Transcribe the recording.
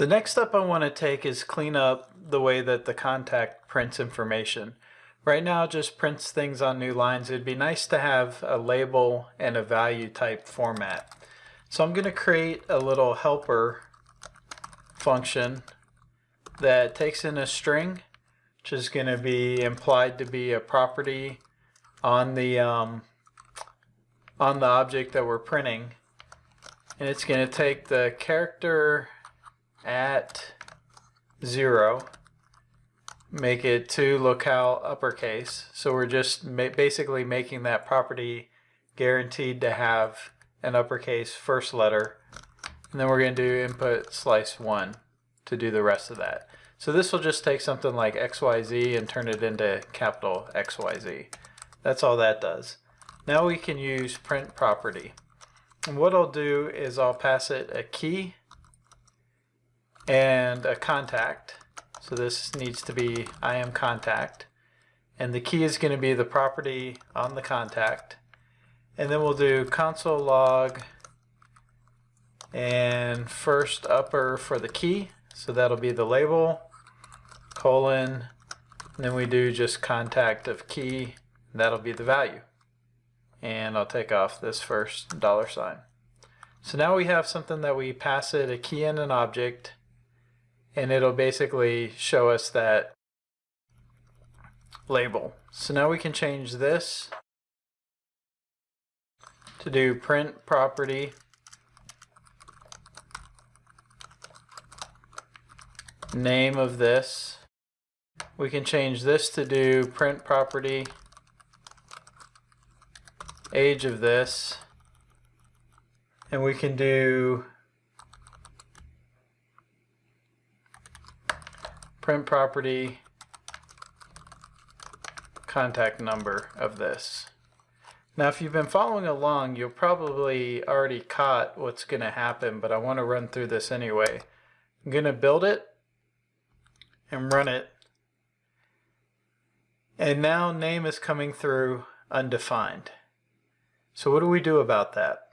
The next step I want to take is clean up the way that the contact prints information. Right now it just prints things on new lines. It'd be nice to have a label and a value type format. So I'm going to create a little helper function that takes in a string, which is going to be implied to be a property on the um, on the object that we're printing. And it's going to take the character at zero, make it to locale uppercase. So we're just ma basically making that property guaranteed to have an uppercase first letter. And then we're going to do input slice 1 to do the rest of that. So this will just take something like XYZ and turn it into capital XYZ. That's all that does. Now we can use print property. And what I'll do is I'll pass it a key and a contact. So this needs to be I am contact. And the key is going to be the property on the contact. And then we'll do console log and first upper for the key. So that'll be the label, colon, and then we do just contact of key. That'll be the value. And I'll take off this first dollar sign. So now we have something that we pass it a key and an object and it'll basically show us that label. So now we can change this to do print property name of this. We can change this to do print property age of this and we can do print property contact number of this. Now if you've been following along you'll probably already caught what's going to happen but I want to run through this anyway. I'm going to build it and run it and now name is coming through undefined. So what do we do about that?